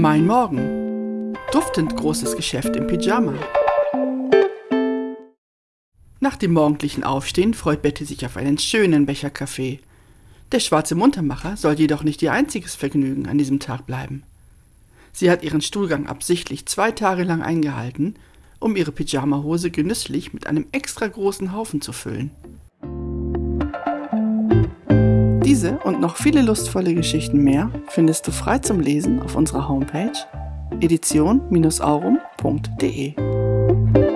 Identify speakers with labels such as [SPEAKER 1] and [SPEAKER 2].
[SPEAKER 1] Mein Morgen. Duftend großes Geschäft im Pyjama. Nach dem morgendlichen Aufstehen freut Betty sich auf einen schönen Becher Kaffee. Der schwarze Muntermacher soll jedoch nicht ihr einziges Vergnügen an diesem Tag bleiben. Sie hat ihren Stuhlgang absichtlich zwei Tage lang eingehalten, um ihre Pyjamahose genüsslich mit einem extra großen Haufen zu füllen. Diese und noch viele lustvolle Geschichten mehr findest du frei zum Lesen auf unserer Homepage edition-aurum.de.